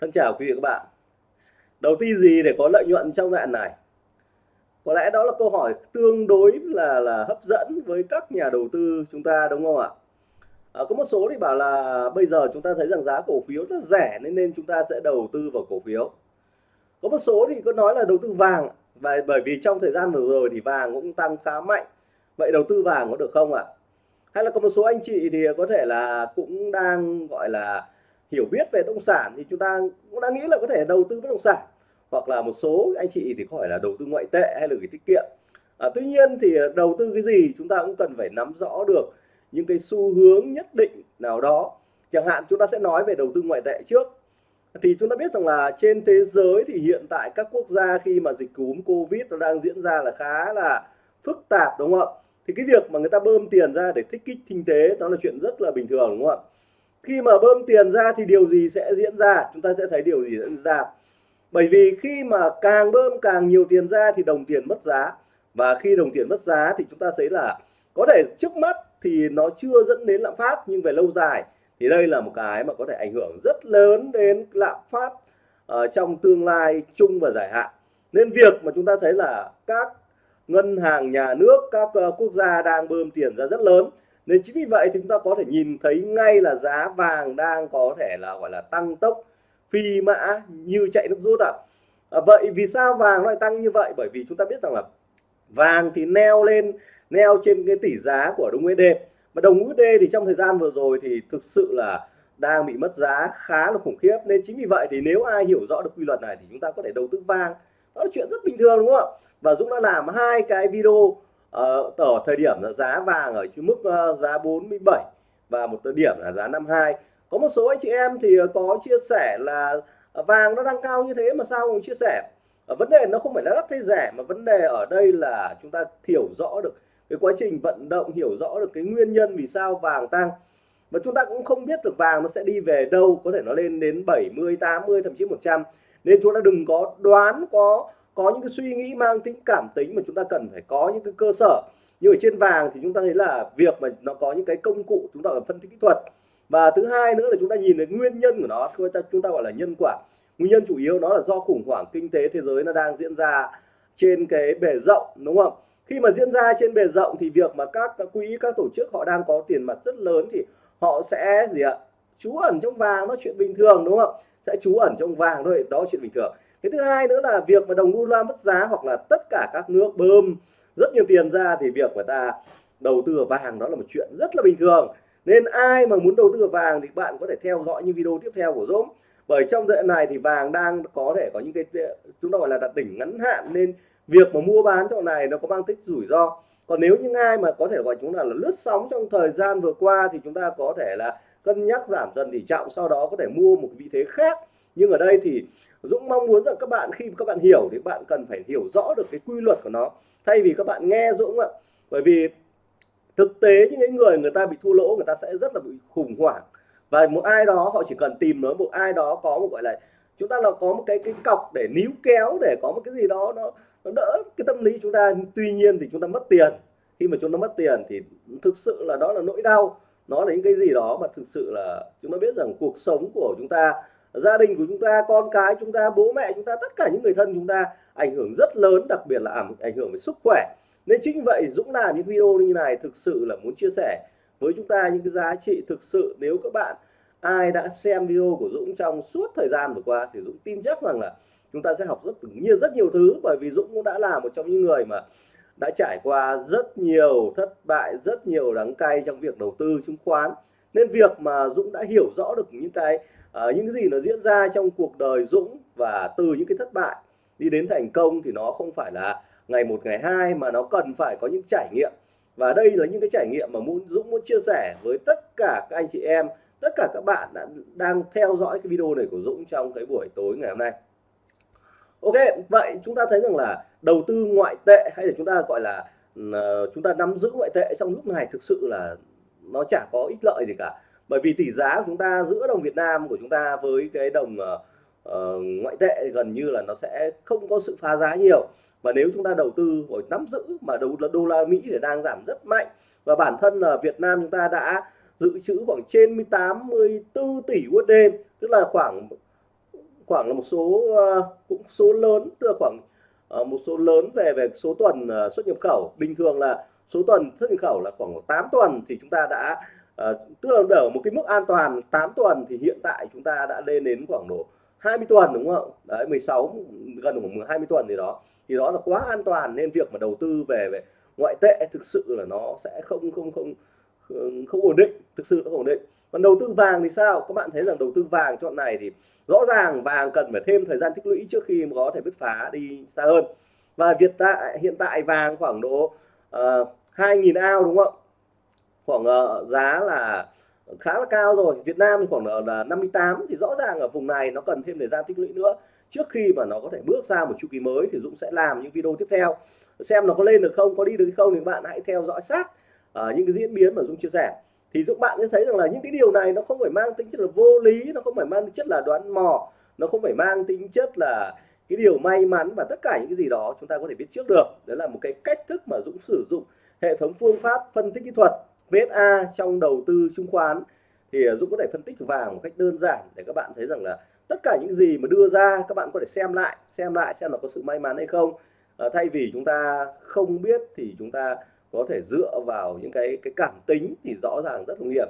Thân chào quý vị các bạn. Đầu tư gì để có lợi nhuận trong đoạn này? Có lẽ đó là câu hỏi tương đối là là hấp dẫn với các nhà đầu tư chúng ta đúng không ạ? À, có một số thì bảo là bây giờ chúng ta thấy rằng giá cổ phiếu rất rẻ nên nên chúng ta sẽ đầu tư vào cổ phiếu. Có một số thì có nói là đầu tư vàng và bởi vì trong thời gian vừa rồi thì vàng cũng tăng khá mạnh. Vậy đầu tư vàng có được không ạ? Hay là có một số anh chị thì có thể là cũng đang gọi là hiểu biết về bất động sản thì chúng ta cũng đã nghĩ là có thể đầu tư bất động sản. Hoặc là một số anh chị thì có phải là đầu tư ngoại tệ hay là gửi tiết kiệm. À, tuy nhiên thì đầu tư cái gì chúng ta cũng cần phải nắm rõ được những cái xu hướng nhất định nào đó. Chẳng hạn chúng ta sẽ nói về đầu tư ngoại tệ trước. Thì chúng ta biết rằng là trên thế giới thì hiện tại các quốc gia khi mà dịch cúm covid nó đang diễn ra là khá là phức tạp đúng không ạ? Thì cái việc mà người ta bơm tiền ra để thích kích kinh tế đó là chuyện rất là bình thường đúng không ạ? Khi mà bơm tiền ra thì điều gì sẽ diễn ra? Chúng ta sẽ thấy điều gì diễn ra. Bởi vì khi mà càng bơm càng nhiều tiền ra thì đồng tiền mất giá. Và khi đồng tiền mất giá thì chúng ta thấy là có thể trước mắt thì nó chưa dẫn đến lạm phát, nhưng về lâu dài thì đây là một cái mà có thể ảnh hưởng rất lớn đến lạm phát ở trong tương lai chung và dài hạn. Nên việc mà chúng ta thấy là các ngân hàng, nhà nước, các ờ, quốc gia đang bơm tiền ra rất lớn nên chính vì vậy thì chúng ta có thể nhìn thấy ngay là giá vàng đang có thể là, gọi là, tăng tốc phi mã như chạy nước rút ạ. À. vậy vì sao vàng lại tăng như vậy? Bởi vì chúng ta biết rằng là vàng thì neo lên, neo trên cái tỷ giá của đồng USD mà đồng USD thì trong thời gian vừa rồi thì thực sự là đang bị mất giá khá là khủng khiếp. Nên chính vì vậy thì nếu ai hiểu rõ được quy luật này thì chúng ta có thể đầu tư vàng. Đó là chuyện rất bình thường, đúng không ạ? Và Dũng đã làm hai cái video Ờ, ở thời điểm là giá vàng ở mức uh, giá 47 và một thời điểm là giá 52 có một số anh chị em thì ờ, có chia sẻ là vàng nó đang cao như thế mà sao không chia sẻ? Vấn đề nó không phải là đắt hay rẻ mà vấn đề ở đây là chúng ta hiểu rõ được cái quá trình vận động hiểu rõ được cái nguyên nhân vì sao vàng tăng. Và chúng ta cũng không biết được vàng nó sẽ đi về đâu có thể nó lên đến 70 80 thậm chí 100 nên chúng ta đừng có đoán có có những cái suy nghĩ mang tính cảm tính mà chúng ta cần phải có những cái cơ sở. Như ở trên vàng thì chúng ta thấy là việc mà nó có những cái công cụ chúng ta cần phân tích kỹ thuật. Và thứ hai nữa là chúng ta nhìn thấy nguyên nhân của nó chúng ta chúng ta gọi là nhân quả. Nguyên nhân chủ yếu nó là do khủng hoảng kinh tế thế giới nó đang diễn ra trên cái bề rộng đúng không? Khi mà diễn ra trên bề rộng thì việc mà các, các quỹ các tổ chức họ đang có tiền mặt rất lớn thì họ sẽ gì ạ? Trú ẩn trong vàng nó chuyện bình thường đúng không? Sẽ trú ẩn trong vàng thôi đó chuyện bình thường cái thứ hai nữa là việc mà đồng đô la mất giá hoặc là tất cả các nước bơm rất nhiều tiền ra thì việc người ta đầu tư vào vàng đó là một chuyện rất là bình thường. Nên ai mà muốn đầu tư vào vàng thì bạn có thể theo dõi những video tiếp theo của Dũng. Bởi trong đoạn này thì vàng đang có thể có những cái, chúng ta gọi là đặt đỉnh ngắn hạn, nên việc mà mua bán chỗ này nó có mang tính rủi ro. Còn nếu những ai mà có thể gọi chúng ta là lướt sóng trong thời gian vừa qua thì chúng ta có thể là cân nhắc giảm dần tỷ trọng sau đó có thể mua một vị thế khác nhưng ở đây thì Dũng mong muốn rằng các bạn khi các bạn hiểu thì bạn cần phải hiểu rõ được cái quy luật của nó. Thay vì các bạn nghe Dũng ạ bởi vì thực tế những cái người người ta bị thua lỗ người ta sẽ rất là bị khủng hoảng. Và một ai đó họ chỉ cần tìm nó một ai đó có một gọi là chúng ta là có một cái cái cọc để níu kéo để có một cái gì đó nó, nó đỡ cái tâm lý chúng ta. Tuy nhiên thì chúng ta mất tiền. Khi mà chúng ta mất tiền thì thực sự là đó là nỗi đau. Nó là những cái gì đó mà thực sự là chúng ta biết rằng cuộc sống của chúng ta gia đình của chúng ta, con cái chúng ta, bố mẹ chúng ta, tất cả những người thân chúng ta ảnh hưởng rất lớn, đặc biệt là ảnh hưởng về sức khỏe. Nên chính vậy, Dũng làm những video như này thực sự là muốn chia sẻ với chúng ta những cái giá trị thực sự. Nếu các bạn, ai đã xem video của Dũng trong suốt thời gian vừa qua thì Dũng tin chắc rằng là chúng ta sẽ học rất, nhiều rất nhiều thứ. Bởi vì Dũng cũng đã là một trong những người mà đã trải qua rất nhiều thất bại, rất nhiều đắng cay trong việc đầu tư chứng khoán. Nên việc mà Dũng đã hiểu rõ được những cái à, những cái gì nó diễn ra trong cuộc đời Dũng và từ những cái thất bại đi đến thành công thì nó không phải là ngày một ngày hai mà nó cần phải có những trải nghiệm. Và đây là những cái trải nghiệm mà muốn Dũng muốn chia sẻ với tất cả các anh chị em tất cả các bạn đã đang theo dõi cái video này của Dũng trong cái buổi tối ngày hôm nay. Ok vậy chúng ta thấy rằng là đầu tư ngoại tệ hay là chúng ta gọi là ờ, chúng ta nắm giữ ngoại tệ trong lúc này thực sự là nó chả có ích lợi gì cả bởi vì tỷ giá của chúng ta giữa đồng Việt Nam của chúng ta với cái đồng uh, ngoại tệ gần như là nó sẽ không có sự phá giá nhiều. Và nếu chúng ta đầu tư rồi nắm giữ mà đô, đô la Mỹ thì đang giảm rất mạnh. Và bản thân là Việt Nam chúng ta đã dự trữ khoảng trên 84 tỷ USD tức là khoảng khoảng là một số uh, cũng số lớn tức là khoảng uh, một số lớn về về số tuần uh, xuất nhập khẩu. Bình thường là số tuần xuất nhập khẩu là khoảng 8 tuần thì chúng ta đã Ờ, tức là ở một cái mức an toàn 8 tuần thì hiện tại chúng ta đã lên đến khoảng độ 20 tuần đúng không? Đấy 16 gần khoảng 20 tuần gì đó. Thì đó là quá an toàn nên việc mà đầu tư về về ngoại tệ thực sự là nó sẽ không không không không ổn định thực sự nó không ổn định. Còn đầu tư vàng thì sao? Các bạn thấy rằng đầu tư vàng chọn này thì rõ ràng vàng cần phải thêm thời gian tích lũy trước khi có thể bứt phá đi xa hơn. Và Việt tại hiện tại vàng khoảng độ ờ, uh, 2.000 ao đúng không? Khoảng uh, giá là khá là cao rồi. Việt Nam thì khoảng ờ, là 58 thì rõ ràng ở vùng này nó cần thêm thời gian tích lũy nữa. Trước khi mà nó có thể bước ra một chu kỳ mới thì Dũng sẽ làm những video tiếp theo. Xem nó có lên được không có đi được không thì bạn hãy theo dõi sát uh, những cái diễn biến mà Dũng chia sẻ. Thì các bạn sẽ thấy rằng là những cái điều này nó không phải mang tính chất là vô lý nó không phải mang tính chất là đoán mò nó không phải mang tính chất là cái điều may mắn và tất cả những cái gì đó chúng ta có thể biết trước được. Đó là một cái cách thức mà Dũng sử dụng hệ thống phương pháp phân tích kỹ thuật. VSA trong đầu tư chứng khoán. Thì à, Dũng có thể phân tích vàng một cách đơn giản để các bạn thấy rằng là tất cả những gì mà đưa ra các bạn có thể xem lại xem lại xem là có sự may mắn hay không. À, thay vì chúng ta không biết thì chúng ta có thể dựa vào những cái cái cảm tính thì rõ ràng rất nguy hiểm.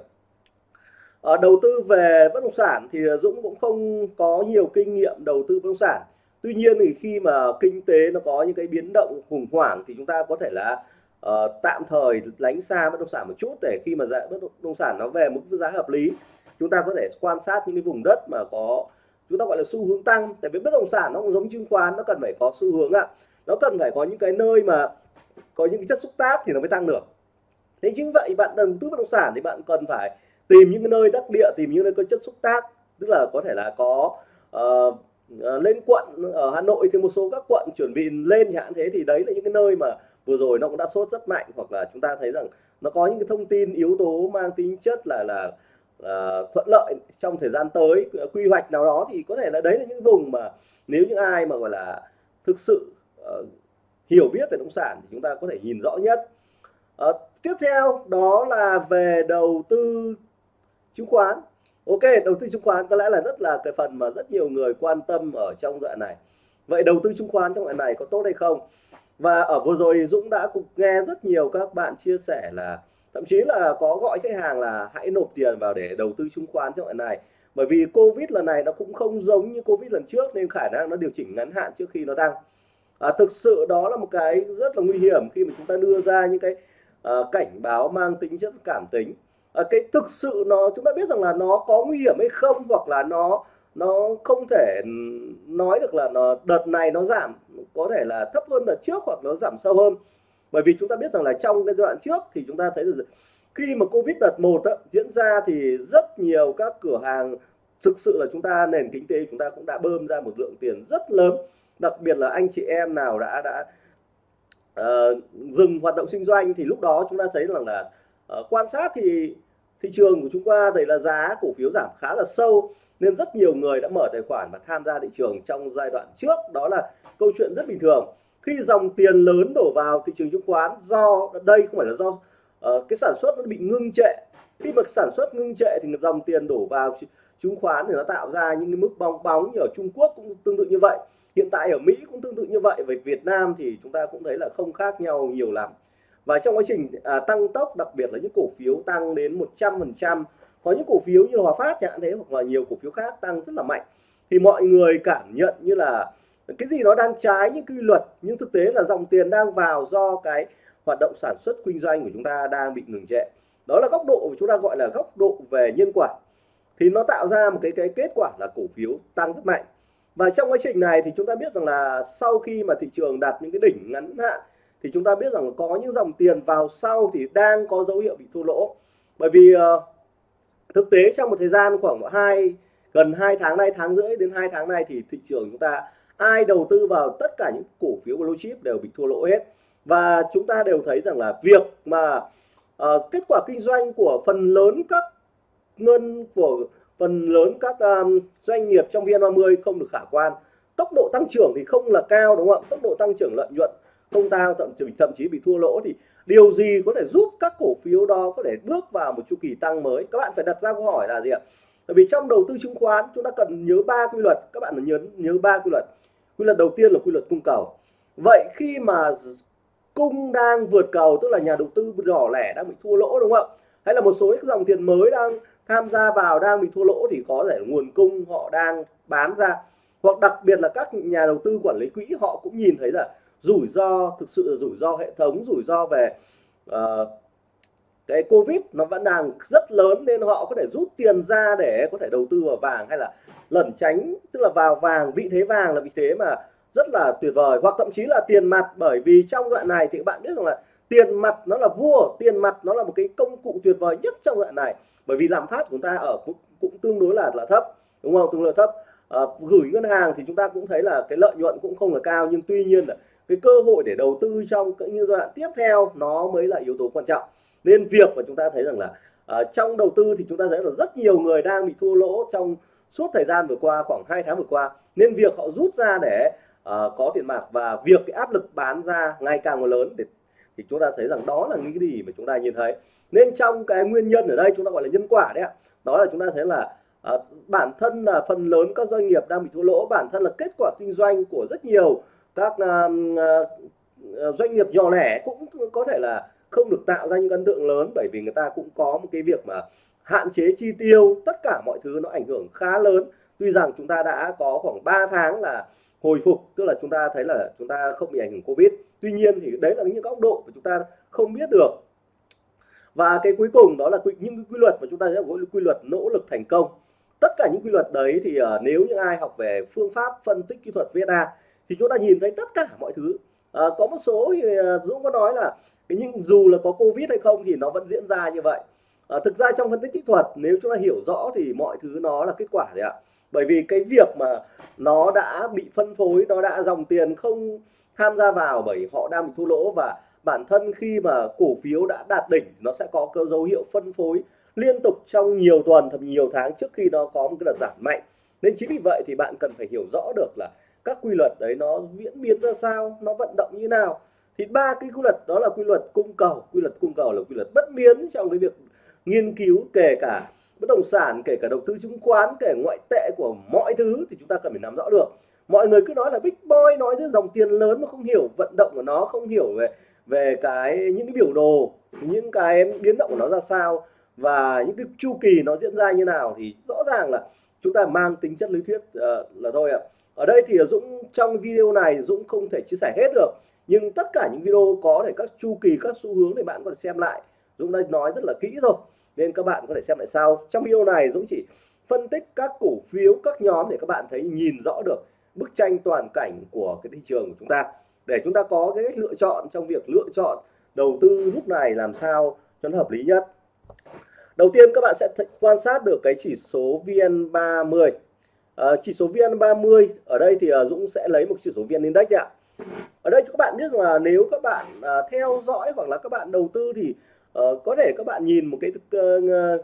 À, đầu tư về bất động sản thì à, Dũng cũng không có nhiều kinh nghiệm đầu tư bất động sản. Tuy nhiên thì khi mà kinh tế nó có những cái biến động khủng hoảng thì chúng ta có thể là uh, tạm thời lánh xa bất động sản một chút để khi mà giá bất động sản nó về một giá hợp lý chúng ta có thể quan sát những cái vùng đất mà có chúng ta gọi là xu hướng tăng. Tại vì bất động sản nó cũng giống chứng khoán nó cần phải có xu hướng ạ. Nó cần phải có những cái nơi mà có những cái chất xúc tác thì nó mới tăng được. Thế chính vậy bạn đầu tư bất động sản thì bạn cần phải tìm những cái nơi đắc địa tìm những nơi có chất xúc tác. Tức là có thể là có uh, lên quận ở Hà Nội thì một số các quận chuẩn bị lên chẳng hạn thế thì đấy là những cái nơi mà vừa rồi nó cũng đã sốt rất mạnh hoặc là chúng ta thấy rằng nó có những cái thông tin yếu tố mang tính chất là là uh, thuận lợi trong thời gian tới quy hoạch nào đó thì có thể là đấy là những vùng mà nếu những ai mà gọi là thực sự uh, hiểu biết về nông sản thì chúng ta có thể nhìn rõ nhất. Uh, tiếp theo đó là về đầu tư chứng khoán. Ok đầu tư chứng khoán có lẽ là rất là cái phần mà rất nhiều người quan tâm ở trong đoạn này vậy đầu tư chứng khoán trong loại này có tốt hay không? Và ở vừa rồi Dũng đã cũng nghe rất nhiều các bạn chia sẻ là thậm chí là có gọi khách hàng là hãy nộp tiền vào để đầu tư chứng khoán trong loại này. Bởi vì Covid lần này nó cũng không giống như Covid lần trước nên khả năng nó điều chỉnh ngắn hạn trước khi nó tăng. À, thực sự đó là một cái rất là nguy hiểm khi mà chúng ta đưa ra những cái à, cảnh báo mang tính chất cảm tính. À, cái thực sự nó chúng ta biết rằng là nó có nguy hiểm hay không hoặc là nó nó không thể nói được là nó đợt này nó giảm có thể là thấp hơn đợt trước hoặc nó giảm sâu hơn. Bởi vì chúng ta biết rằng là trong cái giai đoạn trước thì chúng ta thấy được khi mà covid đợt một á, diễn ra thì rất nhiều các cửa hàng thực sự là chúng ta nền kinh tế chúng ta cũng đã bơm ra một lượng tiền rất lớn. Đặc biệt là anh chị em nào đã đã uh, dừng hoạt động kinh doanh thì lúc đó chúng ta thấy rằng là uh, quan sát thì thị trường của chúng ta thấy là giá cổ phiếu giảm khá là sâu nên rất nhiều người đã mở tài khoản và tham gia thị trường trong giai đoạn trước. Đó là câu chuyện rất bình thường. Khi dòng tiền lớn đổ vào thị trường chứng khoán do đây không phải là do uh, cái sản xuất nó bị ngưng trệ. Khi mà sản xuất ngưng trệ thì dòng tiền đổ vào chứng khoán thì nó tạo ra những cái mức bong bóng như ở Trung Quốc cũng tương tự như vậy. Hiện tại ở Mỹ cũng tương tự như vậy. Về Việt Nam thì chúng ta cũng thấy là không khác nhau nhiều lắm. Và trong quá trình à, tăng tốc đặc biệt là những cổ phiếu tăng đến 100% có những cổ phiếu như Hòa Phát chẳng hạn thế hoặc là nhiều cổ phiếu khác tăng rất là mạnh. Thì mọi người cảm nhận như là cái gì nó đang trái những quy luật nhưng thực tế là dòng tiền đang vào do cái hoạt động sản xuất kinh doanh của chúng ta đang bị ngừng trệ. Đó là góc độ chúng ta gọi là góc độ về nhân quả. Thì nó tạo ra một cái cái kết quả là cổ phiếu tăng rất mạnh. Và trong quá trình này thì chúng ta biết rằng là sau khi mà thị trường đạt những cái đỉnh ngắn hạn thì chúng ta biết rằng có những dòng tiền vào sau thì đang có dấu hiệu bị thua lỗ. Bởi vì uh, thực tế trong một thời gian khoảng hai gần 2 tháng nay tháng rưỡi đến 2 tháng nay thì thị trường chúng ta ai đầu tư vào tất cả những cổ phiếu blue chip đều bị thua lỗ hết. Và chúng ta đều thấy rằng là việc mà uh, kết quả kinh doanh của phần lớn các ngân của phần lớn các um, doanh nghiệp trong VN30 không được khả quan. Tốc độ tăng trưởng thì không là cao đúng không ạ? Tốc độ tăng trưởng lợi nhuận không cao thậm chí thậm chí bị thua lỗ thì điều gì có thể giúp các cổ phiếu đó có thể bước vào một chu kỳ tăng mới? Các bạn phải đặt ra câu hỏi là gì ạ? Bởi vì trong đầu tư chứng khoán, chúng ta cần nhớ ba quy luật. Các bạn nhớ nhớ ba quy luật. Quy luật đầu tiên là quy luật cung cầu. Vậy khi mà cung đang vượt cầu, tức là nhà đầu tư nhỏ lẻ đang bị thua lỗ, đúng không ạ? Hay là một số những dòng tiền mới đang tham gia vào, đang bị thua lỗ thì có thể nguồn cung họ đang bán ra. Hoặc đặc biệt là các nhà đầu tư quản lý quỹ, họ cũng nhìn thấy là rủi ro thực sự là rủi ro hệ thống rủi ro về uh, cái covid nó vẫn đang rất lớn nên họ có thể rút tiền ra để có thể đầu tư vào vàng hay là lẩn tránh tức là vào vàng vị thế vàng là vị thế mà rất là tuyệt vời. Hoặc thậm chí là tiền mặt bởi vì trong đoạn này thì các bạn biết rằng là tiền mặt nó là vua tiền mặt nó là một cái công cụ tuyệt vời nhất trong đoạn này. Bởi vì lạm phát của chúng ta ở cũng, cũng tương đối là là thấp đúng không? Tương đối thấp. À, gửi ngân hàng thì chúng ta cũng thấy là cái lợi nhuận cũng không là cao nhưng tuy nhiên là cái cơ hội để đầu tư trong những giai đoạn tiếp theo nó mới là yếu tố quan trọng. Nên việc mà chúng ta thấy rằng là uh, trong đầu tư thì chúng ta thấy là rất nhiều người đang bị thua lỗ trong suốt thời gian vừa qua khoảng 2 tháng vừa qua. Nên việc họ rút ra để uh, có tiền mặt và việc cái áp lực bán ra ngày càng lớn để thì chúng ta thấy rằng đó là những cái gì mà chúng ta nhìn thấy. Nên trong cái nguyên nhân ở đây chúng ta gọi là nhân quả đấy ạ. Đó là chúng ta thấy là uh, bản thân là phần lớn các doanh nghiệp đang bị thua lỗ bản thân là kết quả kinh doanh của rất nhiều các uh, uh, doanh nghiệp nhỏ lẻ cũng có thể là không được tạo ra những ấn tượng lớn bởi vì người ta cũng có một cái việc mà hạn chế chi tiêu tất cả mọi thứ nó ảnh hưởng khá lớn. Tuy rằng chúng ta đã có khoảng 3 tháng là hồi phục tức là chúng ta thấy là chúng ta không bị ảnh hưởng covid. Tuy nhiên thì đấy là những góc độ mà chúng ta không biết được. Và cái cuối cùng đó là những quy luật mà chúng ta sẽ gọi quy luật nỗ lực thành công. Tất cả những quy luật đấy thì uh, nếu những ai học về phương pháp phân tích kỹ thuật VSA thì chúng ta nhìn thấy tất cả mọi thứ. À, có một số thì à, Dũng có nói là nhưng dù là có Covid hay không thì nó vẫn diễn ra như vậy. À, thực ra trong phân tích kỹ thuật nếu chúng ta hiểu rõ thì mọi thứ nó là kết quả đấy ạ. Bởi vì cái việc mà nó đã bị phân phối nó đã dòng tiền không tham gia vào bởi họ đang bị thua lỗ và bản thân khi mà cổ phiếu đã đạt đỉnh nó sẽ có cơ dấu hiệu phân phối liên tục trong nhiều tuần thậm nhiều tháng trước khi nó có một cái đợt giảm mạnh. Nên chính vì vậy thì bạn cần phải hiểu rõ được là các quy luật đấy nó diễn biến ra sao nó vận động như nào. Thì ba cái quy luật đó là quy luật cung cầu. Quy luật cung cầu là quy luật bất biến trong cái việc nghiên cứu kể cả bất động sản kể cả đầu tư chứng khoán kể ngoại tệ của mọi thứ thì chúng ta cần phải nắm rõ được. Mọi người cứ nói là big boy nói đến dòng tiền lớn mà không hiểu vận động của nó không hiểu về về cái những cái biểu đồ những cái biến động của nó ra sao và những cái chu kỳ nó diễn ra như nào thì rõ ràng là chúng ta mang tính chất lý thuyết uh, là thôi ạ ở đây thì Dũng trong video này Dũng không thể chia sẻ hết được, nhưng tất cả những video có thể các chu kỳ, các xu hướng thì bạn có thể xem lại. Dũng đã nói rất là kỹ rồi, nên các bạn có thể xem lại sau. Trong video này, Dũng chỉ phân tích các cổ phiếu, các nhóm để các bạn thấy nhìn rõ được bức tranh toàn cảnh của cái thị trường của chúng ta. Để chúng ta có cái cách lựa chọn trong việc lựa chọn đầu tư lúc này làm sao cho nó hợp lý nhất. Đầu tiên, các bạn sẽ quan sát được cái chỉ số VN30 Ờ, chỉ số VN30 ở đây thì uh, Dũng sẽ lấy một chỉ số VN Index ạ. Ở đây các bạn biết là nếu các bạn uh, theo dõi hoặc là các bạn đầu tư thì uh, có thể các bạn nhìn một cái uh,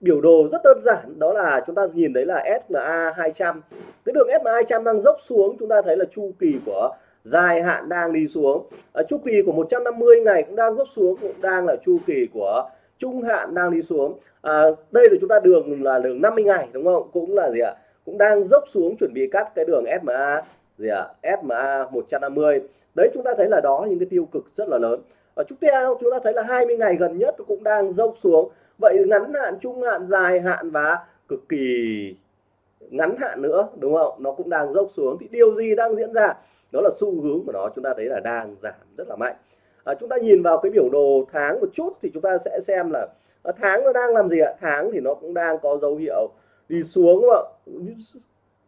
biểu đồ rất đơn giản. Đó là chúng ta nhìn thấy là SMA 200 cái đường SMA 200 đang dốc xuống chúng ta thấy là chu kỳ của dài hạn đang đi xuống. Ở chu kỳ của 150 ngày cũng đang dốc xuống cũng đang là chu kỳ của trung hạn đang đi xuống. À, đây là chúng ta đường là đường 50 ngày đúng không? Cũng là gì ạ? Cũng đang dốc xuống chuẩn bị cắt cái đường SMA gì ạ? SMA 150 đấy chúng ta thấy là đó những cái tiêu cực rất là lớn. Ở chúng ta chúng ta thấy là 20 ngày gần nhất cũng đang dốc xuống. Vậy ngắn hạn trung hạn dài hạn và cực kỳ ngắn hạn nữa đúng không? Nó cũng đang dốc xuống. Thì điều gì đang diễn ra? Đó là xu hướng của nó chúng ta thấy là đang giảm rất là mạnh à, chúng ta nhìn vào cái biểu đồ tháng một chút thì chúng ta sẽ xem là à, tháng nó đang làm gì ạ? Tháng thì nó cũng đang có dấu hiệu đi xuống đúng không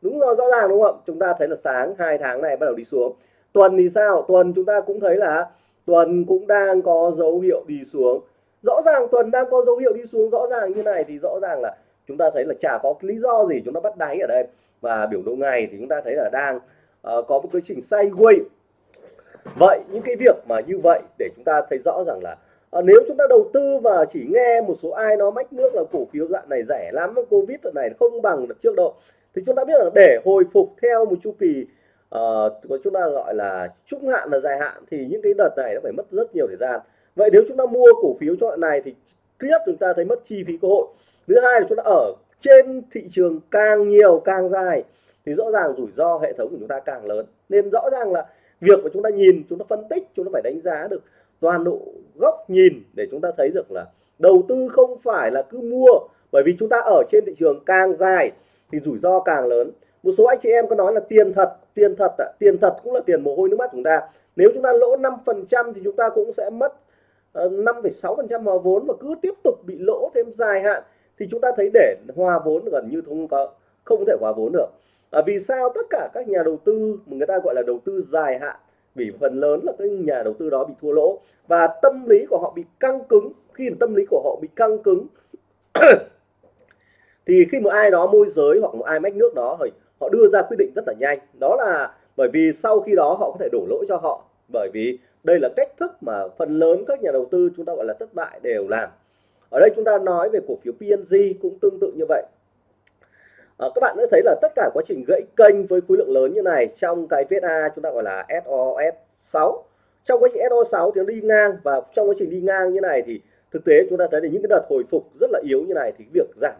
đúng rồi rõ ràng đúng không ạ? Chúng ta thấy là sáng hai tháng này bắt đầu đi xuống. Tuần thì sao? Tuần chúng ta cũng thấy là tuần cũng đang có dấu hiệu đi xuống. Rõ ràng tuần đang có dấu hiệu đi xuống rõ ràng như này thì rõ ràng là chúng ta thấy là chả có lý do gì chúng ta bắt đáy ở đây. Và biểu đồ ngày thì chúng ta thấy là đang uh, có một cái trình sideways vậy những cái việc mà như vậy để chúng ta thấy rõ rằng là à, nếu chúng ta đầu tư và chỉ nghe một số ai nó mách nước là cổ phiếu dạng này rẻ lắm covid này không bằng được trước độ thì chúng ta biết là để hồi phục theo một chu kỳ uh, chúng ta gọi là trung hạn là dài hạn thì những cái đợt này nó phải mất rất nhiều thời gian. Vậy nếu chúng ta mua cổ phiếu cho loại này thì thứ nhất chúng ta thấy mất chi phí cơ hội thứ hai là chúng ta ở trên thị trường càng nhiều càng dài thì rõ ràng rủi ro hệ thống của chúng ta càng lớn. Nên rõ ràng là việc mà chúng ta nhìn chúng ta phân tích chúng ta phải đánh giá được toàn bộ góc nhìn để chúng ta thấy được là đầu tư không phải là cứ mua. Bởi vì chúng ta ở trên thị trường càng dài thì rủi ro càng lớn. Một số anh chị em có nói là tiền thật tiền thật tiền thật cũng là tiền mồ hôi nước mắt chúng ta. Nếu chúng ta lỗ 5% thì chúng ta cũng sẽ mất ờ, 5,6% hòa vốn và cứ tiếp tục bị lỗ thêm dài hạn thì chúng ta thấy để hòa vốn gần như không có không thể hòa vốn được à, vì sao tất cả các nhà đầu tư mà người ta gọi là đầu tư dài hạn vì phần lớn là các nhà đầu tư đó bị thua lỗ và tâm lý của họ bị căng cứng. Khi tâm lý của họ bị căng cứng thì khi một ai đó môi giới hoặc một ai mách nước đó thì họ đưa ra quyết định rất là nhanh. Đó là bởi vì sau khi đó họ có thể đổ lỗi cho họ. Bởi vì đây là cách thức mà phần lớn các nhà đầu tư chúng ta gọi là thất bại đều làm. Ở đây chúng ta nói về cổ phiếu PNG cũng tương tự như vậy à, các bạn đã thấy là tất cả quá trình gãy kênh với khối lượng lớn như này trong cái VSA chúng ta gọi là SOS 6 trong quá trình SO 6 thì nó đi ngang và trong quá trình đi ngang như này thì thực tế chúng ta thấy là những cái đợt hồi phục rất là yếu như này thì việc giảm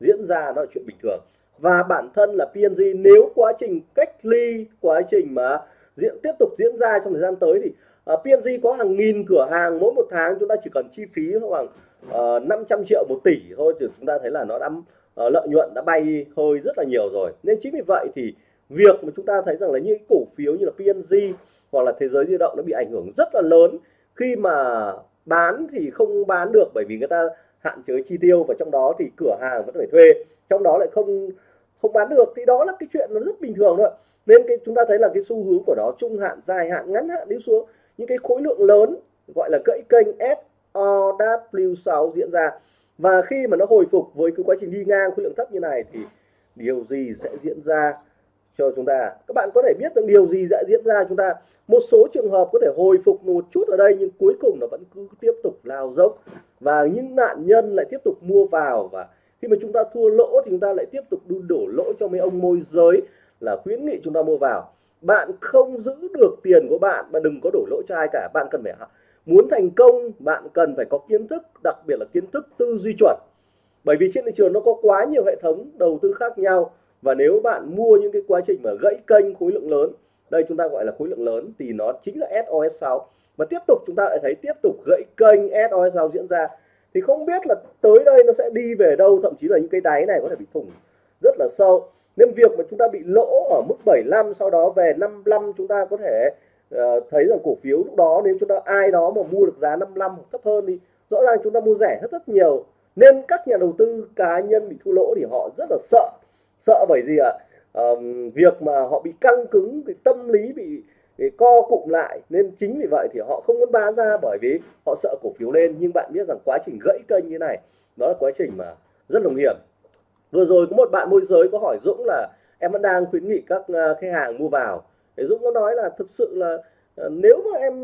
diễn ra nó là chuyện bình thường. Và bản thân là PNG nếu quá trình cách ly quá trình mà diễn tiếp tục diễn ra trong thời gian tới thì ờ, uh, PNG có hàng nghìn cửa hàng mỗi một tháng chúng ta chỉ cần chi phí khoảng ờ, uh, 500 triệu một tỷ thôi thì chúng ta thấy là nó đã uh, lợi nhuận đã bay hơi rất là nhiều rồi. Nên chính vì vậy thì việc mà chúng ta thấy rằng là những cổ phiếu như là PNG hoặc là thế giới di động nó bị ảnh hưởng rất là lớn. Khi mà bán thì không bán được bởi vì người ta hạn chế chi tiêu và trong đó thì cửa hàng vẫn phải thuê. Trong đó lại không không bán được thì đó là cái chuyện nó rất bình thường thôi. Nên cái chúng ta thấy là cái xu hướng của nó trung hạn dài hạn ngắn hạn đi xuống. Những cái khối lượng lớn gọi là gãy kênh SOW6 diễn ra và khi mà nó hồi phục với cái quá trình đi ngang, khối lượng thấp như này thì điều gì sẽ diễn ra cho chúng ta? Các bạn có thể biết được điều gì sẽ diễn ra chúng ta? Một số trường hợp có thể hồi phục một chút ở đây, nhưng cuối cùng nó vẫn cứ tiếp tục lao dốc. Và những nạn nhân lại tiếp tục mua vào, và khi mà chúng ta thua lỗ thì chúng ta lại tiếp tục đổ lỗ cho mấy ông môi giới là khuyến nghị chúng ta mua vào. Bạn không giữ được tiền của bạn mà đừng có đổ lỗ cho ai cả, bạn cần phải muốn thành công, bạn cần phải có kiến thức, đặc biệt là kiến thức tư duy chuẩn. Bởi vì trên thị trường nó có quá nhiều hệ thống đầu tư khác nhau, và nếu bạn mua những cái quá trình mà gãy kênh khối lượng lớn, đây chúng ta gọi là khối lượng lớn, thì nó chính là SOS6 và tiếp tục chúng ta lại thấy tiếp tục gãy kênh SOS6 diễn ra. Thì không biết là tới đây nó sẽ đi về đâu, thậm chí là những cái đáy này có thể bị thủng rất là sâu. Nên việc mà chúng ta bị lỗ ở mức 75 sau đó về 55 chúng ta có thể uh, thấy rằng cổ phiếu lúc đó nếu chúng ta ai đó mà mua được giá 55 hoặc thấp hơn thì rõ ràng chúng ta mua rẻ rất rất nhiều. Nên các nhà đầu tư cá nhân bị thua lỗ thì họ rất là sợ. Sợ bởi gì ạ? À? việc mà họ bị căng cứng cái tâm lý bị, bị co cụm lại. Nên chính vì vậy thì họ không muốn bán ra bởi vì họ sợ cổ phiếu lên. Nhưng bạn biết rằng quá trình gãy kênh như này đó là quá trình mà rất là nguy hiểm. Vừa rồi có một bạn môi giới có hỏi Dũng là em vẫn đang khuyến nghị các à, khách hàng mua vào để Dũng có nói là thực sự là ờ, nếu mà em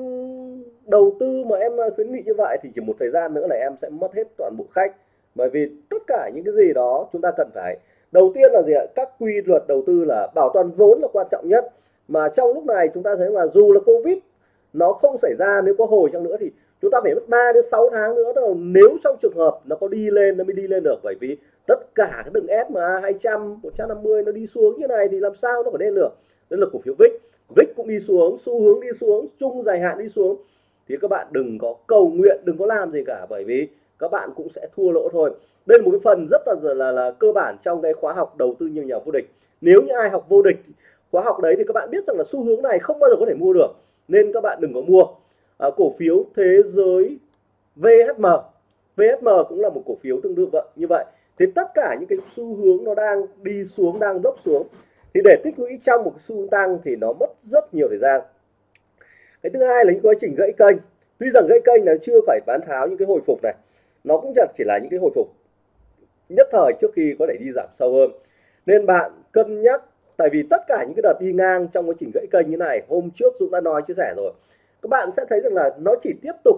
đầu tư mà em ờ, khuyến nghị như vậy thì chỉ một thời gian nữa là em sẽ mất hết toàn bộ khách. Bởi vì tất cả những cái gì đó chúng ta cần phải, đầu tiên là gì ạ? Các quy luật đầu tư là bảo toàn vốn là quan trọng nhất. Mà trong lúc này chúng ta thấy là dù là covid, nó không xảy ra, nếu có hồi chăng nữa thì chúng ta phải mất 3 đến 6 tháng nữa đâu nếu trong trường hợp nó có đi lên, nó mới đi lên được. Bởi vì tất cả cái đường SMA 200 150 nó đi xuống như này thì làm sao nó có lên được đây là cổ phiếu VIX VIX cũng đi xuống xu hướng đi xuống chung dài hạn đi xuống. Thì các bạn đừng có cầu nguyện đừng có làm gì cả bởi vì các bạn cũng sẽ thua lỗ thôi. Đây là một cái phần rất là là, là cơ bản trong cái khóa học đầu tư nhiều nhà vô địch. Nếu như ai học vô địch khóa học đấy thì các bạn biết rằng là xu hướng này không bao giờ có thể mua được nên các bạn đừng có mua. À, cổ phiếu thế giới VHM VHM cũng là một cổ phiếu tương tự vậy như vậy thì tất cả những cái xu hướng nó đang đi xuống, đang dốc xuống. Thì để tích lũy trong một cái xu hướng tăng thì nó mất rất nhiều thời gian. Cái thứ hai là những quá trình gãy kênh. Tuy rằng gãy kênh là chưa phải bán tháo những cái hồi phục này, nó cũng chỉ là những cái hồi phục nhất thời trước khi có thể đi giảm sâu hơn. Nên bạn cân nhắc, tại vì tất cả những cái đợt đi ngang trong quá trình gãy kênh như này, hôm trước Dũng đã nói, chia sẻ rồi. Các bạn sẽ thấy rằng là nó chỉ tiếp tục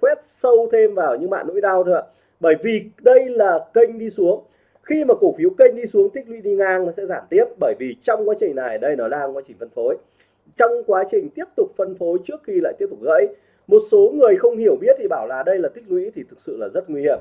quét sâu thêm vào những bạn nỗi đau thôi ạ bởi vì đây là kênh đi xuống. Khi mà cổ phiếu kênh đi xuống tích lũy đi ngang nó sẽ giảm tiếp. Bởi vì trong quá trình này, đây nó đang quá trình phân phối. Trong quá trình tiếp tục phân phối trước khi lại tiếp tục gãy, một số người không hiểu biết thì bảo là đây là tích lũy thì thực sự là rất nguy hiểm.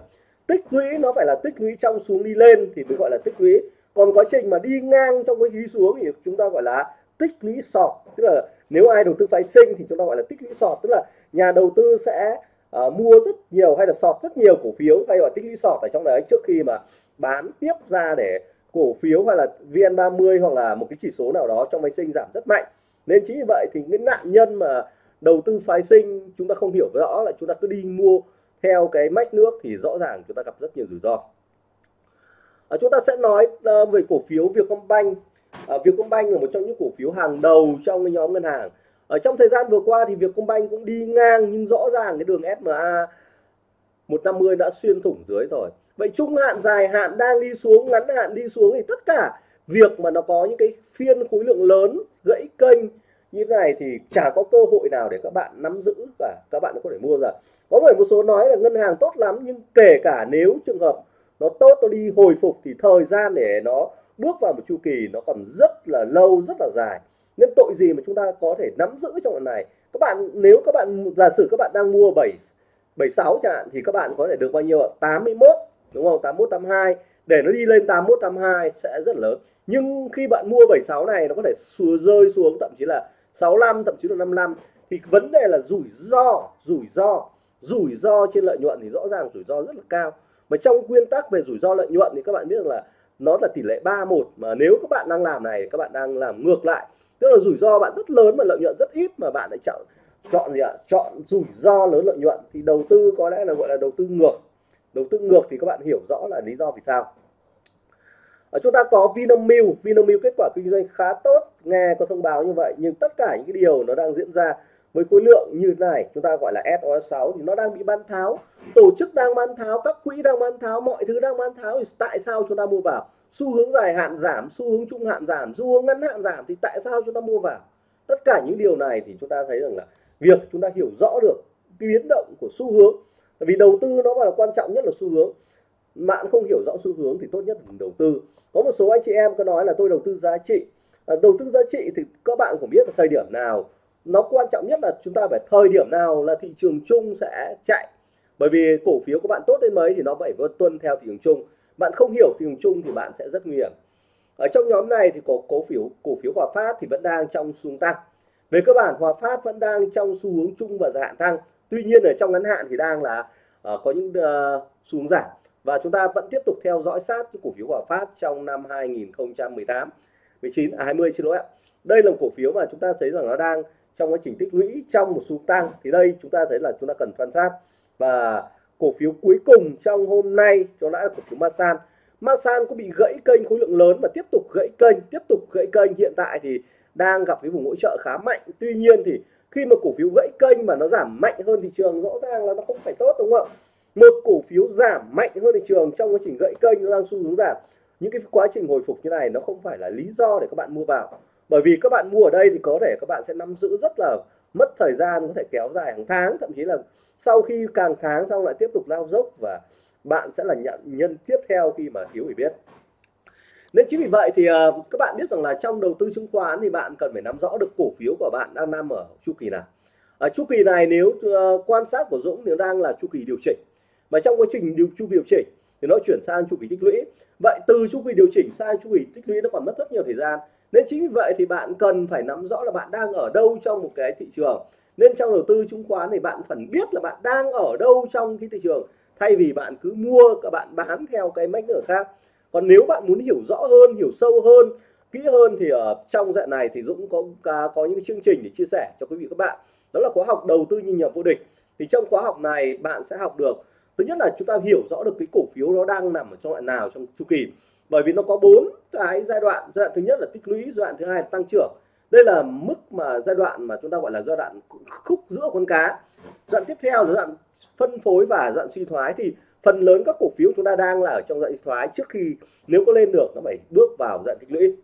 Tích lũy nó phải là tích lũy trong xuống đi lên thì mới gọi là tích lũy. Còn quá trình mà đi ngang trong cái đi xuống thì chúng ta gọi là tích lũy sọt. Tức là nếu ai đầu tư phái sinh thì chúng ta gọi là tích lũy sọt. Tức là nhà đầu tư sẽ à, mua rất nhiều hay là sọt rất nhiều cổ phiếu. Hay là tích lũy sọt ở trong đấy trước khi mà bán tiếp ra để cổ phiếu hay là VN30 hoặc là một cái chỉ số nào đó trong phái sinh giảm rất mạnh. Nên chính vì vậy thì những nạn nhân mà đầu tư phái sinh chúng ta không hiểu rõ là chúng ta cứ đi mua theo cái mách nước thì rõ ràng chúng ta gặp rất nhiều rủi ro. À, chúng ta sẽ nói uh, về cổ phiếu Vietcombank. À, Vietcombank là một trong những cổ phiếu hàng đầu trong cái nhóm ngân hàng ở trong thời gian vừa qua thì Vietcombank cũng đi ngang nhưng rõ ràng cái đường SMA 150 đã xuyên thủng dưới rồi. Vậy trung hạn, dài hạn đang đi xuống, ngắn hạn đi xuống thì tất cả việc mà nó có những cái phiên khối lượng lớn, gãy kênh như thế này thì chả có cơ hội nào để các bạn nắm giữ và các bạn có thể mua ra. Có phải một số nói là ngân hàng tốt lắm nhưng kể cả nếu trường hợp nó tốt, nó đi hồi phục thì thời gian để nó bước vào một chu kỳ nó còn rất là lâu, rất là dài nên tội gì mà chúng ta có thể nắm giữ trong lần này? Các bạn nếu các bạn giả sử các bạn đang mua 7 76 chẳng hạn thì các bạn có thể được bao nhiêu 81 đúng không? 81 82 để nó đi lên 81 82 sẽ rất lớn. Nhưng khi bạn mua 76 này nó có thể xuống, rơi xuống thậm chí là 65 thậm chí là 55 thì vấn đề là rủi ro rủi ro. Rủi ro trên lợi nhuận thì rõ ràng rủi ro rất là cao. Mà trong nguyên tắc về rủi ro lợi nhuận thì các bạn biết rằng là nó là tỷ lệ 31 mà nếu các bạn đang làm này các bạn đang làm ngược lại tức là rủi ro bạn rất lớn mà lợi nhuận rất ít mà bạn lại chọn chọn gì ạ? Chọn rủi ro lớn lợi nhuận. Thì đầu tư có lẽ là gọi là đầu tư ngược. Đầu tư ngược thì các bạn hiểu rõ là lý do vì sao. Ở chúng ta có Vinamilk. Vinamilk kết quả kinh doanh khá tốt. Nghe có thông báo như vậy, nhưng tất cả những cái điều nó đang diễn ra với khối lượng như thế này chúng ta gọi là SOS6 thì nó đang bị bán tháo. Tổ chức đang bán tháo các quỹ đang bán tháo mọi thứ đang bán tháo thì tại sao chúng ta mua vào? Xu hướng dài hạn giảm xu hướng trung hạn giảm xu hướng ngắn hạn giảm thì tại sao chúng ta mua vào? Tất cả những điều này thì chúng ta thấy rằng là việc chúng ta hiểu rõ được cái biến động của xu hướng. Vì đầu tư nó là quan trọng nhất là xu hướng. Bạn không hiểu rõ xu hướng thì tốt nhất là đầu tư. Có một số anh chị em có nói là tôi đầu tư giá trị. À, đầu tư giá trị thì các bạn cũng biết là thời điểm nào nó quan trọng nhất là chúng ta phải thời điểm nào là thị trường chung sẽ chạy. Bởi vì cổ phiếu của bạn tốt đến mấy thì nó phải tuân theo thị trường chung. Bạn không hiểu thị trường chung thì bạn sẽ rất nguy hiểm. Ở trong nhóm này thì có cổ phiếu cổ phiếu Hòa Phát thì vẫn đang trong xu tăng. Về cơ bản Hòa Phát vẫn đang trong xu hướng chung và dài hạn tăng. Tuy nhiên ở trong ngắn hạn thì đang là uh, có những uh, xu hướng giảm. Và chúng ta vẫn tiếp tục theo dõi sát cổ phiếu Hòa Phát trong năm 2018 19 à 20 xin lỗi ạ. Đây là một cổ phiếu mà chúng ta thấy rằng nó đang trong quá trình tích lũy trong một xu tăng thì đây chúng ta thấy là chúng ta cần quan sát. Và cổ phiếu cuối cùng trong hôm nay, cho đã là cổ phiếu Masan. Masan cũng bị gãy kênh, khối lượng lớn và tiếp tục gãy kênh, tiếp tục gãy kênh. Hiện tại thì đang gặp cái vùng hỗ trợ khá mạnh. Tuy nhiên thì khi mà cổ phiếu gãy kênh mà nó giảm mạnh hơn thị trường, rõ ràng là nó không phải tốt, đúng không ạ? Một cổ phiếu giảm mạnh hơn thị trường trong quá trình gãy kênh, nó đang xu hướng giảm. Những cái quá trình hồi phục như này nó không phải là lý do để các bạn mua vào bởi vì các bạn mua ở đây thì có thể các bạn sẽ nắm giữ rất là mất thời gian có thể kéo dài hàng tháng thậm chí là sau khi càng tháng xong lại tiếp tục lao dốc và bạn sẽ là nhận nhân tiếp theo khi mà thiếu hiểu biết nên chính vì vậy thì uh, các bạn biết rằng là trong đầu tư chứng khoán thì bạn cần phải nắm rõ được cổ phiếu của bạn đang nằm ở chu kỳ nào. Ở chu kỳ này nếu uh, quan sát của Dũng thì đang là chu kỳ điều chỉnh. Và trong quá trình điều chu kỳ điều chỉnh thì nó chuyển sang chu kỳ tích lũy. Vậy từ chu kỳ điều chỉnh sang chu kỳ tích lũy nó còn mất rất nhiều thời gian nên chính vì vậy thì bạn cần phải nắm rõ là bạn đang ở đâu trong một cái thị trường. Nên trong đầu tư chứng khoán thì bạn phải biết là bạn đang ở đâu trong cái thị trường, thay vì bạn cứ mua các bạn bán theo cái mách nữa khác. Còn nếu bạn muốn hiểu rõ hơn, hiểu sâu hơn, kỹ hơn thì ở trong dạng này thì Dũng có có những chương trình để chia sẻ cho quý vị các bạn. Đó là khóa học đầu tư nhìn nhận vô địch thì trong khóa học này bạn sẽ học được, thứ nhất là chúng ta hiểu rõ được cái cổ phiếu nó đang nằm ở trong đoạn nào trong chu kỳ bởi vì nó có bốn cái giai đoạn. Giai đoạn thứ nhất là tích lũy, giai đoạn thứ hai là tăng trưởng. Đây là mức mà giai đoạn mà chúng ta gọi là giai đoạn khúc giữa con cá. Giai đoạn tiếp theo là giai đoạn phân phối và giai đoạn suy thoái. Thì phần lớn các cổ phiếu chúng ta đang là ở trong giai đoạn suy thoái. Trước khi nếu có lên được, nó phải bước vào giai đoạn tích lũy.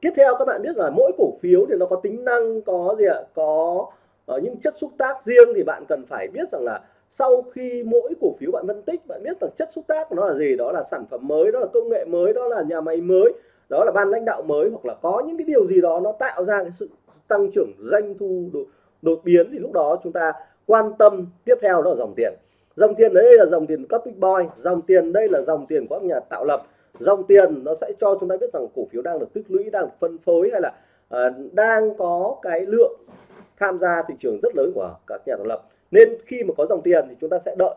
Tiếp theo các bạn biết là mỗi cổ phiếu thì nó có tính năng, có gì ạ? Có ờ, những chất xúc tác riêng thì bạn cần phải biết rằng là sau khi mỗi cổ phiếu bạn phân tích bạn biết rằng chất xúc tác của nó là gì? Đó là sản phẩm mới đó là công nghệ mới đó là nhà máy mới đó là ban lãnh đạo mới hoặc là có những cái điều gì đó nó tạo ra cái sự tăng trưởng doanh thu đột, đột biến thì lúc đó chúng ta quan tâm tiếp theo đó là dòng tiền. Dòng tiền đấy là dòng tiền cấp big boy dòng tiền đây là dòng tiền của các nhà tạo lập. Dòng tiền nó sẽ cho chúng ta biết rằng cổ phiếu đang được tích lũy đang được phân phối hay là uh, đang có cái lượng tham gia thị trường rất lớn của các nhà tạo lập nên khi mà có dòng tiền thì chúng ta sẽ đợi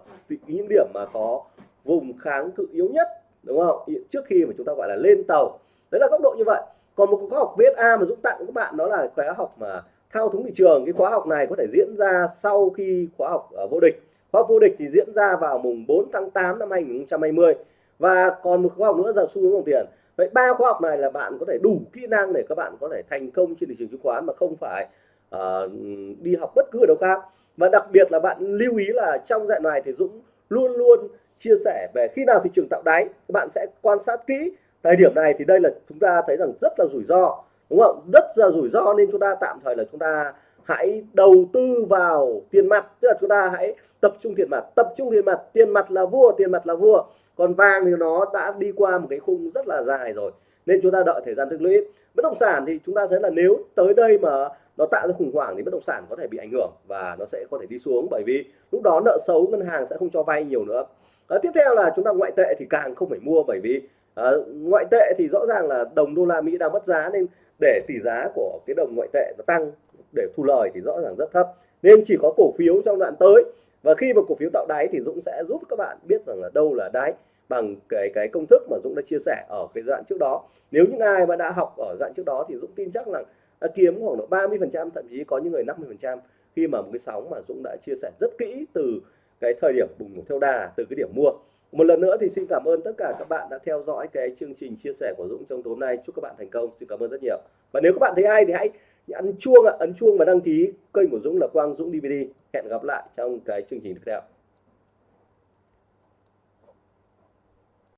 những điểm mà có vùng kháng cự yếu nhất đúng không? Trước khi mà chúng ta gọi là lên tàu. Đấy là góc độ như vậy. Còn một khóa học VSA mà Dũng tặng các bạn đó là khóa học mà thao túng thị trường. Cái khóa học này có thể diễn ra sau khi khóa học ở vô địch. Khóa học vô địch thì diễn ra vào mùng 4 tháng 8 năm 2020 và còn một khóa học nữa là xu hướng dòng tiền. Vậy ba khóa học này là bạn có thể đủ kỹ năng để các bạn có thể thành công trên thị trường chứng khoán mà không phải uh, đi học bất cứ ở đâu khác và đặc biệt là bạn lưu ý là trong dạng này thì Dũng luôn luôn chia sẻ về khi nào thị trường tạo đáy, các bạn sẽ quan sát kỹ. Thời điểm này thì đây là chúng ta thấy rằng rất là rủi ro, đúng không? Rất là rủi ro nên chúng ta tạm thời là chúng ta hãy đầu tư vào tiền mặt, tức là chúng ta hãy tập trung tiền mặt. Tập trung tiền mặt tiền mặt là vua, tiền mặt là vua. Còn vàng thì nó đã đi qua một cái khung rất là dài rồi, nên chúng ta đợi thời gian tích lũy. Bất động sản thì chúng ta thấy là nếu tới đây mà nó tạo ra khủng hoảng thì bất động sản có thể bị ảnh hưởng và nó sẽ có thể đi xuống bởi vì lúc đó nợ xấu ngân hàng sẽ không cho vay nhiều nữa. À, tiếp theo là chúng ta ngoại tệ thì càng không phải mua bởi vì à, ngoại tệ thì rõ ràng là đồng đô la Mỹ đang mất giá nên để tỷ giá của cái đồng ngoại tệ nó tăng để thu lời thì rõ ràng rất thấp. Nên chỉ có cổ phiếu trong đoạn tới và khi mà cổ phiếu tạo đáy thì Dũng sẽ giúp các bạn biết rằng là đâu là đáy bằng cái cái công thức mà Dũng đã chia sẻ ở cái đoạn trước đó. Nếu những ai mà đã học ở đoạn trước đó thì Dũng tin chắc là đã kiếm khoảng độ 30 phần trăm, thậm chí có những người 50 phần trăm. Khi mà một cái sóng mà Dũng đã chia sẻ rất kỹ từ cái thời điểm bùng nổ theo đà, từ cái điểm mua. Một lần nữa thì xin cảm ơn tất cả các bạn đã theo dõi cái chương trình chia sẻ của Dũng trong tối nay. Chúc các bạn thành công. Xin cảm ơn rất nhiều. Và nếu các bạn thấy hay thì hãy ấn chuông ấn chuông và đăng ký kênh của Dũng là Quang Dũng DVD hẹn gặp lại trong cái chương trình tiếp theo.